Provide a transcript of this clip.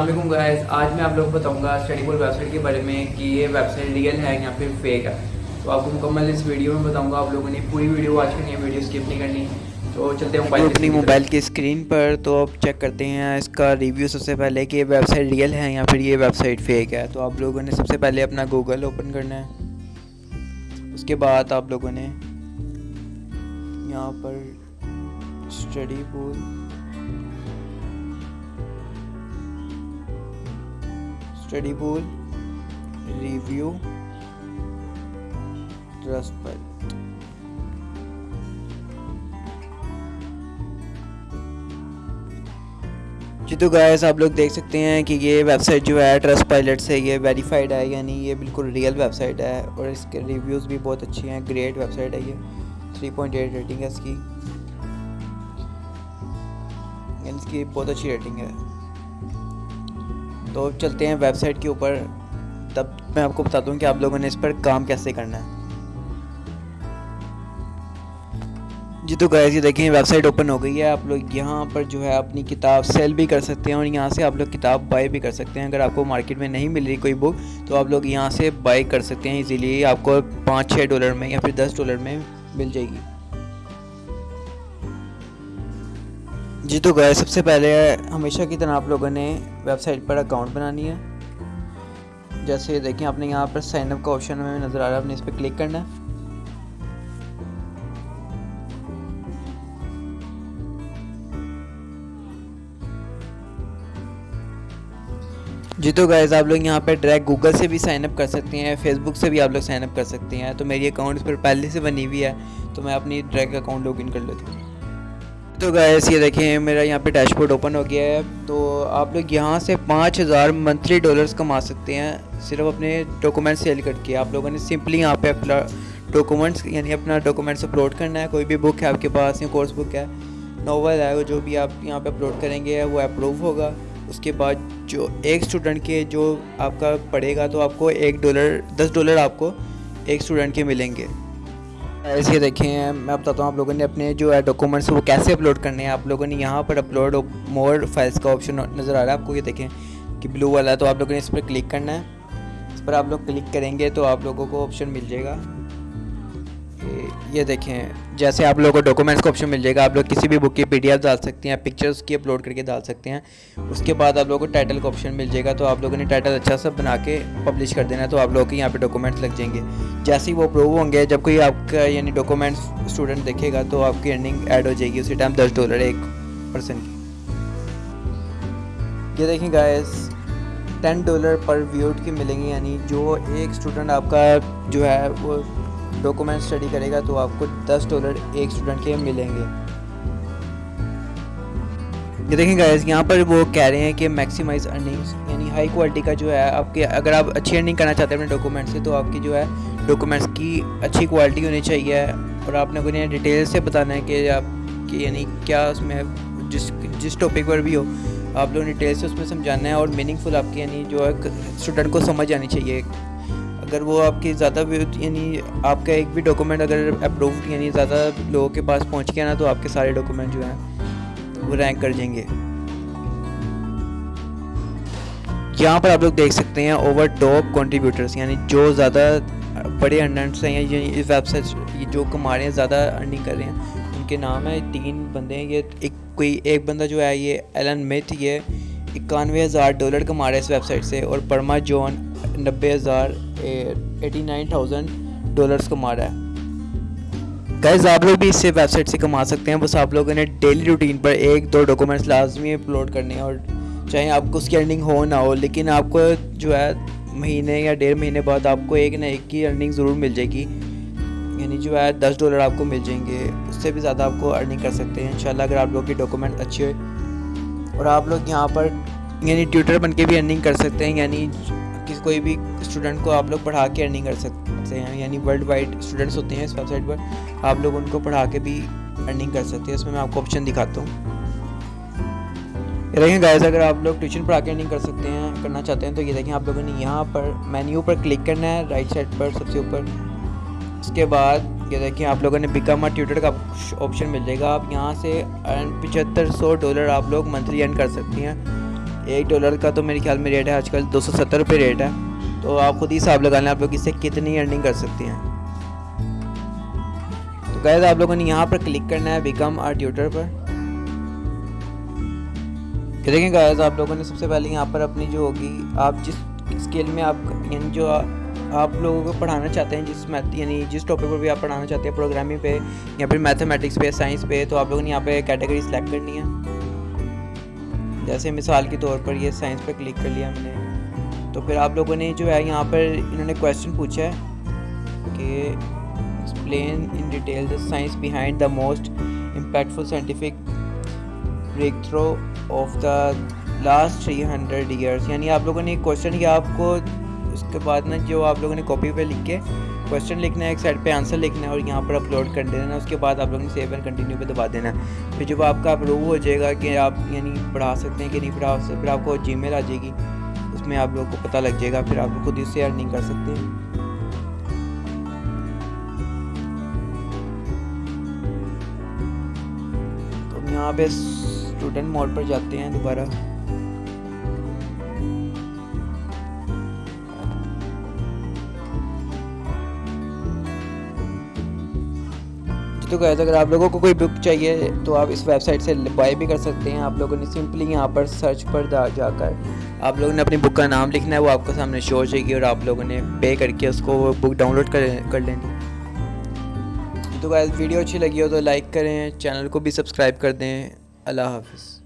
السلام علیکم گائز آج میں آپ لوگ بتاؤں گا اسٹڈی بول ویب سائٹ کے بارے میں کہ یہ ویب سائٹ ریئل ہے یا پھر فیک ہے. تو آپ کو مکمل اس ویڈیو میں بتاؤں گا. آپ لوگوں نے پوری ویڈیو واچ کرنی ہے ویڈیو اسکپ نہیں کرنی. تو چلتے ہیں موبائل اپنی موبائل کی اسکرین پر تو آپ چیک کرتے ہیں اس کا ریویو سب سے پہلے کہ یہ ویب سائٹ ریئل ہے یا پھر یہ ویب سائٹ فیک ہے. تو آپ لوگوں نے سب سے پہلے اپنا گوگل اوپن کرنا ہے. اس کے بعد آپ لوگوں نے یہاں پر Studypool Studypool review trust پر جی تو گائز آپ لوگ دیکھ سکتے ہیں کہ یہ ویب سائٹ جو ہے ٹرسٹ پائلٹ سے یہ ویریفائڈ ہے یعنی یہ بالکل ریئل ویب سائٹ ہے اور اس کے ریویوز بھی بہت اچھی ہیں گریٹ ویب سائٹ ہے یہ تھری پوائنٹ ایٹ ریٹنگ ہے اس کی یعنی اس کی بہت اچھی ریٹنگ ہے تو چلتے ہیں ویب سائٹ کے اوپر۔ تب میں آپ کو بتاتا ہوں کہ آپ لوگوں نے اس پر کام کیسے کرنا ہے۔ جی تو گائز یہ دیکھیں ویب سائٹ اوپن ہو گئی ہے۔ آپ لوگ یہاں پر جو ہے اپنی کتاب سیل بھی کر سکتے ہیں اور یہاں سے آپ لوگ کتاب بائی بھی کر سکتے ہیں۔ اگر آپ کو مارکیٹ میں نہیں مل رہی کوئی بک تو آپ لوگ یہاں سے بائی کر سکتے ہیں ایزیلی آپ کو پانچ چھ ڈالر میں یا پھر دس ڈالر میں مل جائے گی۔ جی تو گئے سب سے پہلے ہمیشہ کی طرح آپ لوگوں نے ویب سائٹ پر اکاؤنٹ بنانی ہے۔ جیسے دیکھیں، آپ نے یہاں پر سائن اپ کا آپشن ہمیں نظر آ رہا ہے، آپ نے اس پہ کلک کرنا ہے۔ جی تو گائز آپ لوگ یہاں پہ ڈائریکٹ گوگل سے بھی سائن اپ کر سکتے ہیں فیس بک سے بھی آپ لوگ سائن اپ کر سکتے ہیں۔ تو میری اکاؤنٹ اس پر پہلے سے بنی ہوئی ہے، تو میں اپنی ڈائریکٹ اکاؤنٹ لاگ ان کر لیتا ہوں۔ تو گائز یہ دیکھیں، میرا یہاں پہ ڈیش بورڈ اوپن ہو گیا ہے۔ تو آپ لوگ یہاں سے پانچ ہزار منتھلی ڈالرز کما سکتے ہیں۔ صرف اپنے ڈاکومنٹ سیل کر کے۔ آپ لوگوں نے سمپلی یہاں پہ اپنا ڈاکومنٹس یعنی اپنا ڈاکومنٹس اپلوڈ کرنا ہے۔ کوئی بھی بک ہے آپ کے پاس، یا کورس بک ہے ناول ہے، جو بھی آپ یہاں پہ اپلوڈ کریں گے، وہ اپروو ہوگا۔ اس کے بعد جو ایک اسٹوڈنٹ کے جو آپ کا پڑے گا، تو آپ کو ایک ڈالر دس ڈالر آپ کو ایک اسٹوڈنٹ کے ملیں گے۔ ایسے دیکھیں، میں بتاتا ہوں آپ لوگوں نے اپنے جو ہے ڈاکومنٹس وہ کیسے اپلوڈ کرنے ہیں؟ آپ لوگوں نے یہاں پر اپلوڈ مور فائلس کا آپشن نظر آ رہا ہے۔ آپ کو یہ دیکھیں کہ بلو والا ہے تو آپ لوگوں نے اس پر کلک کرنا ہے۔ اس پر آپ لوگ کلک کریں گے تو آپ لوگوں کو آپشن مل جائے گا۔ یہ دیکھیں، جیسے آپ لوگوں کو ڈاکومنٹس کا آپشن مل جائے گا، آپ لوگ کسی بھی بک کی پی ڈی ایف ڈال سکتے ہیں پکچرس کی اپلوڈ کر کے ڈال سکتے ہیں۔ اس کے بعد آپ لوگوں کو ٹائٹل کا آپشن مل جائے گا، تو آپ لوگوں نے ٹائٹل اچھا سا بنا کے پبلش کر دینا ہے تو آپ لوگوں کے یہاں پہ ڈاکومنٹس لگ جائیں گے۔ جیسے ہی وہ اپروو ہوں گے، جب کوئی آپ کا یعنی ڈاکومنٹس اسٹوڈنٹ دیکھے گا، تو آپ کی ارننگ ایڈ ہو جائے گی، اسی ٹائم دس ڈالر ایک پرسن کی یہ دیکھیں گائز ٹین ڈالر پر ویوڈ کی ملیں گی یعنی جو ایک اسٹوڈنٹ آپ کا جو ہے، وہ ڈاکومنٹ اسٹڈی کرے گا تو آپ کو دس ڈالر ایک اسٹوڈنٹ کے ملیں گے۔ یہ دیکھیں گائز یہاں پر وہ کہہ رہے ہیں کہ میکسیمائز ارننگس یعنی ہائی کوالٹی کا جو ہے آپ کے، اگر آپ اچھی ارننگ کرنا چاہتے ہیں اپنے ڈاکومنٹ سے، تو آپ کی جو ہے ڈاکومنٹس کی اچھی کوالٹی ہونی چاہیے۔ اور آپ نے کوئی ڈیٹیل سے بتانا ہے کہ آپ کی یعنی کیا اس میں جس جس ٹاپک پر بھی ہو، آپ لوگ ڈیٹیل سے اس میں سمجھانا ہے۔ اور میننگ فل آپ کی یعنی جو ہے اسٹوڈنٹ کو سمجھ آنی چاہیے۔ اگر وہ آپ کی زیادہ یعنی آپ کا ایک بھی ڈاکومنٹ اگر اپرووڈ یعنی زیادہ لوگوں کے پاس پہنچ گیا نا تو آپ کے سارے ڈاکومنٹ جو ہیں وہ رینک کر جائیں گے۔ یہاں پر آپ لوگ دیکھ سکتے ہیں اوور ٹاپ کنٹریبیوٹرس یعنی جو زیادہ بڑے ارنرس ہیں یا اس ویب سائٹ جو کما رہے ہیں، زیادہ ارننگ کر رہے ہیں، ان کے نام ہے تین بندے ہیں۔ یہ ایک کوئی ایک بندہ جو ہے، یہ ایلن میتھ یہ اکانوے ہزار ڈالر کما رہا ہے اس ویب سائٹ سے اور پرما جون نبے ہزار ایٹی نائن تھاؤزینڈ ڈالرس کما رہا ہے۔ گائز آپ لوگ بھی اس سے ویب سائٹ سے کما سکتے ہیں۔ بس آپ لوگوں نے ڈیلی روٹین پر ایک دو ڈاکومنٹس لازمی اپلوڈ کرنے ہیں اور چاہے آپ کو اس کی ارننگ ہو نہ ہو، لیکن آپ کو جو ہے مہینے یا ڈیڑھ مہینے بعد آپ کو ایک نہ ایک کی ارننگ ضرور مل جائے گی۔ یعنی جو ہے دس ڈالر آپ کو مل جائیں گے، اس سے بھی زیادہ آپ کو ارننگ کر سکتے ہیں۔ انشاءاللہ اگر آپ لوگ کی ڈاکومنٹ اچھے ہوئے اور آپ لوگ یہاں پر یعنی ٹیوٹر بن کے بھی ارننگ کر سکتے ہیں یعنی کسی کوئی بھی اسٹوڈنٹ کو آپ لوگ پڑھا کے ارننگ کر سکتے ہیں یعنی ورلڈ وائڈ اسٹوڈنٹس ہوتے ہیں اس ویب سائٹ پر، آپ لوگ ان کو پڑھا کے بھی ارننگ کر سکتے ہیں۔ اس میں میں آپ کو آپشن دکھاتا ہوں۔ دیکھیں گائز اگر آپ لوگ ٹیوشن پڑھا کے ارننگ کر سکتے ہیں، کرنا چاہتے ہیں تو یہ دیکھیں آپ لوگوں نے یہاں پر مینیو پر کلک کرنا ہے رائٹ سائڈ پر سب سے اوپر۔ اس کے بعد یہ دیکھیں آپ لوگوں نے بیکم ٹیوٹر کا آپشن مل جائے گا۔ آپ یہاں سے پچہتر سو ڈالر آپ لوگ منتھلی ارن کر سکتے ہیں۔ ایک ڈالر کا تو میرے خیال میں ریٹ ہے آج کل دو سو ستر روپے ریٹ ہے۔ تو آپ خود ہی حساب لگا لیں آپ لوگ اس سے کتنی ارننگ کر سکتے ہیں۔ تو گائز آپ لوگوں نے یہاں پر کلک کرنا ہے بیکم آر ٹیوٹر پر۔ دیکھیں گائز آپ لوگوں نے سب سے پہلے یہاں پر اپنی جو ہوگی، آپ جس اسکیل میں آپ یعنی جو آپ لوگوں کو پڑھانا چاہتے ہیں، جس میتھ یعنی جس ٹاپک پر بھی آپ پڑھانا چاہتے ہیں پروگرامنگ پہ یا پھر میتھمیٹکس پہ سائنس پہ، تو آپ لوگوں نے یہاں پہ کیٹیگری سلیکٹ کرنی ہے۔ جیسے مثال کے طور پر یہ سائنس پہ کلک کر لیا ہم نے۔ تو پھر آپ لوگوں نے جو ہے یہاں پر انہوں نے کویشچن پوچھا ہے کہ explain in detail the science behind the most impactful scientific breakthrough of the last three hundred years یعنی آپ لوگوں نے ایک کوشچن کیا آپ کو اس کے بعد نا جو آپ لوگوں نے کاپی پہ لکھ کے کوشچن لکھنا ہے ایک سائڈ پہ آنسر لکھنا ہے اور یہاں پر اپلوڈ کر دینا ہے اس کے بعد آپ لوگوں نے سیو اینڈ کنٹینیو پہ دبا دینا ہے پھر جب آپ کا اپروو ہو جائے گا کہ آپ یعنی پڑھا سکتے ہیں کہ نہیں پڑھا سکتے پھر آپ کو جی میل آ جائے گی اس میں آپ لوگوں کو پتہ لگ جائے گا پھر آپ خود اس سے ارننگ کر سکتے ہیں تو یہاں پہ اسٹوڈنٹ موڈ پر جاتے ہیں دوبارہ تو گیز اگر آپ لوگوں کو کوئی بک چاہیے تو آپ اس ویب سائٹ سے بائی بھی کر سکتے ہیں۔ آپ لوگوں نے سمپلی یہاں پر سرچ پر جا کر آپ لوگوں نے اپنی بک کا نام لکھنا ہے، وہ آپ کو سامنے شو ہو جائے گی اور آپ لوگوں نے پے کر کے اس کو وہ بک ڈاؤن لوڈ کر لینی۔ تو گیز ویڈیو اچھی لگی ہو تو لائک کریں چینل کو بھی سبسکرائب کر دیں۔ اللہ حافظ۔